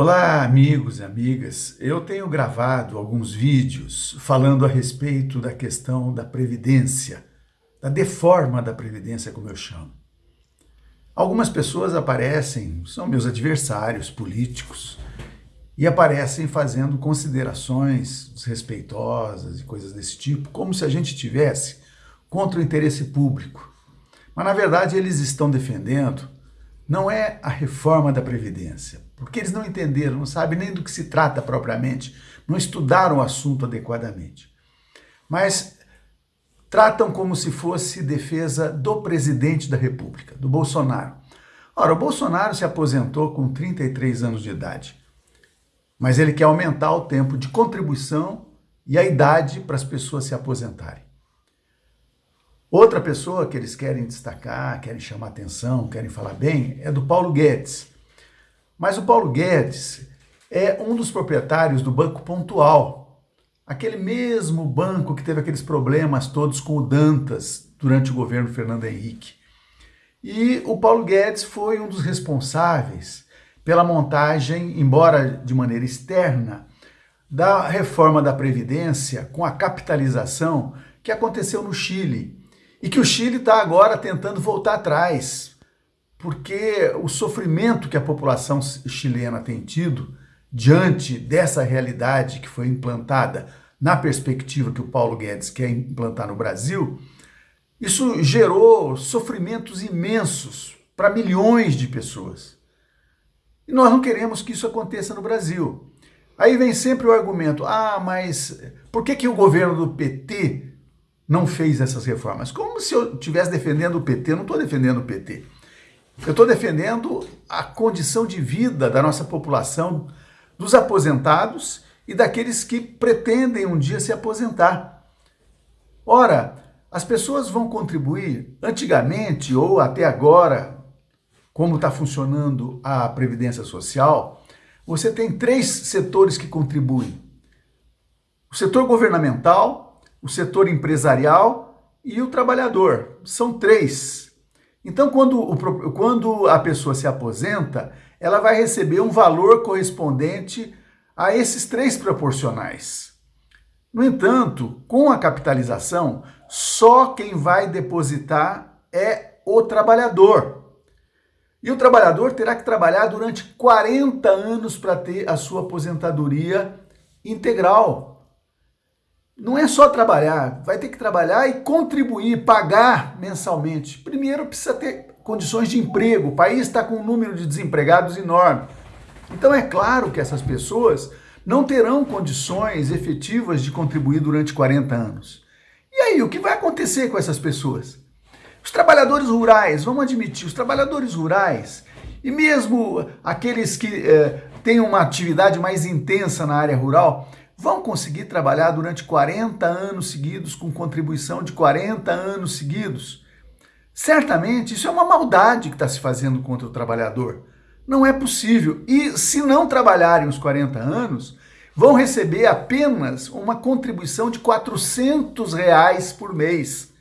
Olá, amigos e amigas. Eu tenho gravado alguns vídeos falando a respeito da questão da previdência, da deforma da previdência, como eu chamo. Algumas pessoas aparecem, são meus adversários políticos, e aparecem fazendo considerações desrespeitosas e coisas desse tipo, como se a gente tivesse contra o interesse público. Mas, na verdade, eles estão defendendo não é a reforma da Previdência, porque eles não entenderam, não sabem nem do que se trata propriamente, não estudaram o assunto adequadamente. Mas tratam como se fosse defesa do presidente da República, do Bolsonaro. Ora, o Bolsonaro se aposentou com 33 anos de idade, mas ele quer aumentar o tempo de contribuição e a idade para as pessoas se aposentarem. Outra pessoa que eles querem destacar, querem chamar atenção, querem falar bem, é do Paulo Guedes. Mas o Paulo Guedes é um dos proprietários do Banco Pontual, aquele mesmo banco que teve aqueles problemas todos com o Dantas durante o governo Fernando Henrique. E o Paulo Guedes foi um dos responsáveis pela montagem, embora de maneira externa, da reforma da Previdência com a capitalização que aconteceu no Chile e que o Chile está agora tentando voltar atrás, porque o sofrimento que a população chilena tem tido diante dessa realidade que foi implantada na perspectiva que o Paulo Guedes quer implantar no Brasil, isso gerou sofrimentos imensos para milhões de pessoas. E nós não queremos que isso aconteça no Brasil. Aí vem sempre o argumento: ah, mas por que, que o governo do PT não fez essas reformas. Como se eu estivesse defendendo o PT, eu não estou defendendo o PT. Eu estou defendendo a condição de vida da nossa população, dos aposentados e daqueles que pretendem um dia se aposentar. Ora, as pessoas vão contribuir antigamente ou até agora, como está funcionando a Previdência Social, você tem três setores que contribuem. O setor governamental, o setor empresarial e o trabalhador. São três. Então, quando, o, quando a pessoa se aposenta, ela vai receber um valor correspondente a esses três proporcionais. No entanto, com a capitalização, só quem vai depositar é o trabalhador. E o trabalhador terá que trabalhar durante 40 anos para ter a sua aposentadoria integral não é só trabalhar, vai ter que trabalhar e contribuir, pagar mensalmente. Primeiro precisa ter condições de emprego, o país está com um número de desempregados enorme. Então é claro que essas pessoas não terão condições efetivas de contribuir durante 40 anos. E aí, o que vai acontecer com essas pessoas? Os trabalhadores rurais, vamos admitir, os trabalhadores rurais, e mesmo aqueles que eh, têm uma atividade mais intensa na área rural, vão conseguir trabalhar durante 40 anos seguidos com contribuição de 40 anos seguidos? Certamente isso é uma maldade que está se fazendo contra o trabalhador. Não é possível. E se não trabalharem os 40 anos, vão receber apenas uma contribuição de 400 reais por mês.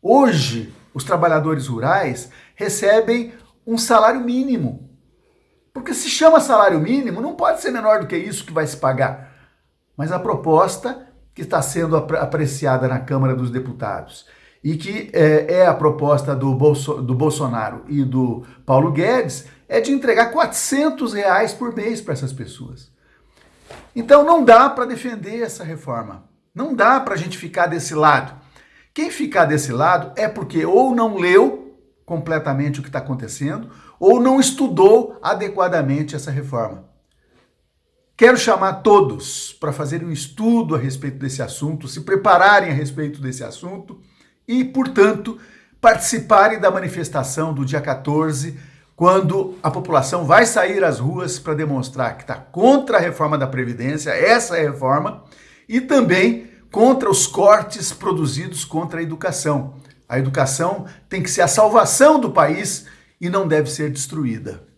Hoje, os trabalhadores rurais recebem um salário mínimo. Porque se chama salário mínimo, não pode ser menor do que isso que vai se pagar mas a proposta que está sendo apreciada na Câmara dos Deputados e que é, é a proposta do, Bolso, do Bolsonaro e do Paulo Guedes é de entregar 400 reais por mês para essas pessoas. Então não dá para defender essa reforma. Não dá para a gente ficar desse lado. Quem ficar desse lado é porque ou não leu completamente o que está acontecendo ou não estudou adequadamente essa reforma. Quero chamar todos para fazerem um estudo a respeito desse assunto, se prepararem a respeito desse assunto e, portanto, participarem da manifestação do dia 14, quando a população vai sair às ruas para demonstrar que está contra a reforma da Previdência, essa é reforma, e também contra os cortes produzidos contra a educação. A educação tem que ser a salvação do país e não deve ser destruída.